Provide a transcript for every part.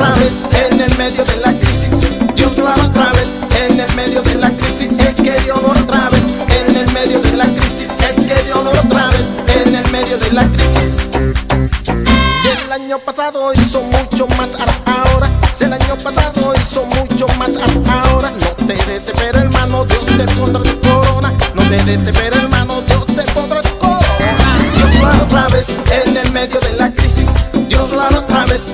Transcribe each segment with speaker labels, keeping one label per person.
Speaker 1: otra vez en el medio de la crisis. Dios lo hará otra vez en el medio de la crisis. Es que Dios lo otra vez en el medio de la crisis. Es que Dios lo otra vez en el medio de la crisis. Si el año pasado hizo mucho más, ahora. Si el año pasado hizo mucho más, ahora. No te desesperes, hermano, Dios te pondrá tu corona. No te desesperes, hermano, Dios te pondrá tu corona. Dios lo hará otra vez en el medio de la crisis. Dios lo hará otra vez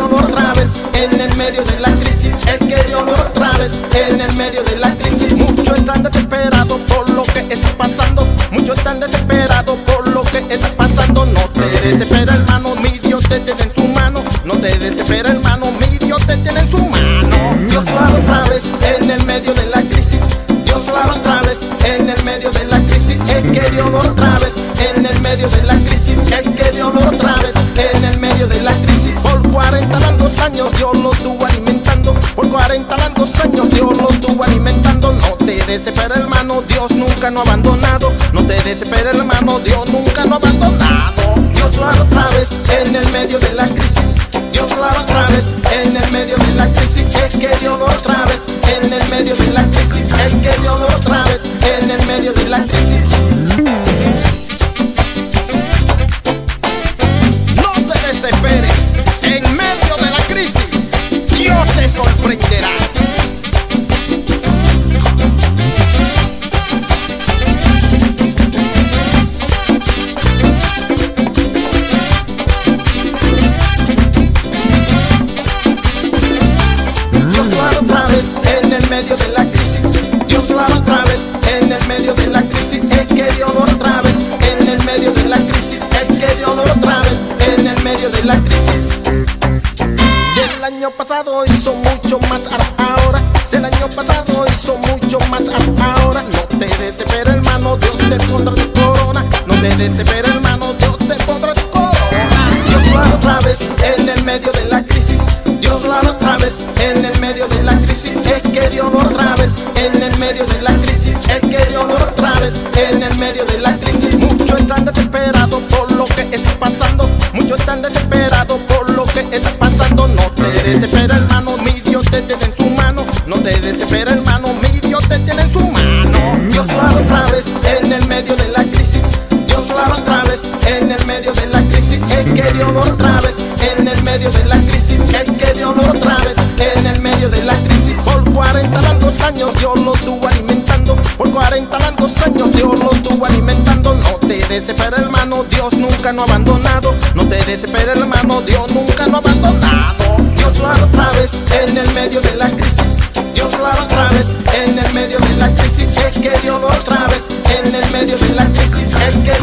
Speaker 1: es que Dios lo otra vez en el medio de la crisis. Es que Dios lo otra vez en el medio de la crisis. Muchos están desesperados por lo que está pasando. Muchos están desesperados por lo que está pasando. No te desesperes, hermano, desesperes, hermano, Dios nunca no ha abandonado. No te desesperes, hermano, Dios nunca no ha abandonado. Dios lo hará otra vez en el medio de la crisis. Dios lo hará otra vez en el medio de la crisis. Es que Dios lo otra vez en el medio de la crisis. Medio de la crisis. Dios lo hará otra vez en el medio de la crisis. Es que Dios lo hará otra vez en el medio de la crisis. Es que Dios lo hará otra vez en el medio de la crisis. Si el año pasado hizo mucho más ahora. Si el año pasado hizo mucho más ahora. No te desesperes, hermano, Dios te pondrá tu corona. No te desesperes, hermano, Dios te pondrá tu corona. Dios lo hará otra vez en el medio de la crisis. Dios lo hará otra vez que Dios otra vez en el medio de la crisis. Es que Dios otra vez en el medio de la crisis. Muchos están desesperados por lo que está pasando. Muchos están desesperados por lo que está pasando. No te desesperes, hermano, mi Dios te tiene en su mano. No te desesperes, hermano, desesperes hermano, Dios nunca no ha abandonado. No te desesperes hermano, Dios nunca no ha abandonado. Dios lo hará otra vez en el medio de la crisis. Dios lo hará otra vez en el medio de la crisis. Es que Dios lo otra vez en el medio de la crisis. Es que